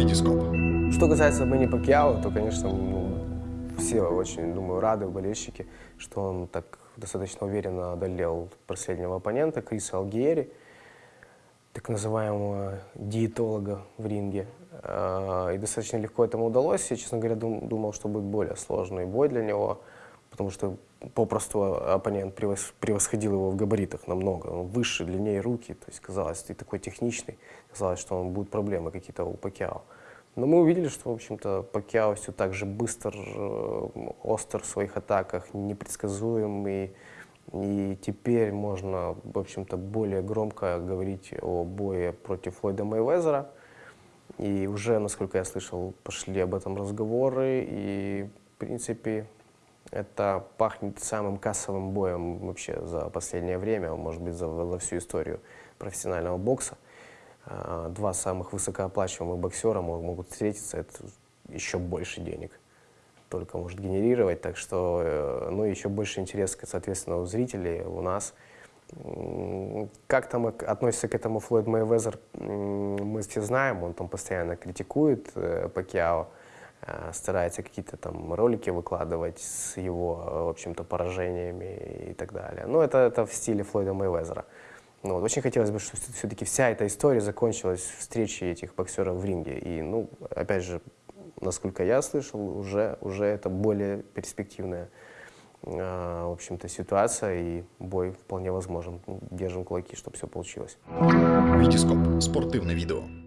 Витископ. Что касается Мэнни Пакьяо, то, конечно, ну, все очень, думаю, рады болельщики, что он так достаточно уверенно одолел последнего оппонента, Криса Алгиери, так называемого диетолога в ринге. А, И достаточно легко этому удалось. Я, честно говоря, дум- думал, что будет более сложный бой для него, потому что попросту оппонент превос- превосходил его в габаритах намного. Он выше, длиннее руки, то есть казалось, ты такой техничный, казалось, что он будут проблемы какие-то у Пакьяо. Но мы увидели, что, в общем-то, Пакьяо все так же быстр, э, остр в своих атаках, непредсказуем. И, теперь можно, в общем-то, более громко говорить о бое против Флойда Мейвезера. И уже, насколько я слышал, пошли об этом разговоры. И, в принципе, это пахнет самым кассовым боем вообще за последнее время, может быть, за, за всю историю профессионального бокса. А, Два самых высокооплачиваемых боксера мо- могут встретиться, это еще больше денег только может генерировать, так что, э, ну, еще больше интерес, соответственно, у зрителей, у нас. Как там относится к этому Флойд Мейвезер, м, мы все знаем, он там постоянно критикует э, Пакьяо, э, старается какие-то там ролики выкладывать с его, э, в общем-то, поражениями и так далее. Ну, это, это в стиле Флойда Мейвезера. Ну, вот очень хотелось бы, чтобы все-таки вся эта история закончилась встречей этих боксеров в ринге. И, ну, опять же, насколько я слышал, уже, уже это более перспективная, э, в общем-то, ситуация, и бой вполне возможен. Держим кулаки, чтобы все получилось. Витископ. Спортивне відео.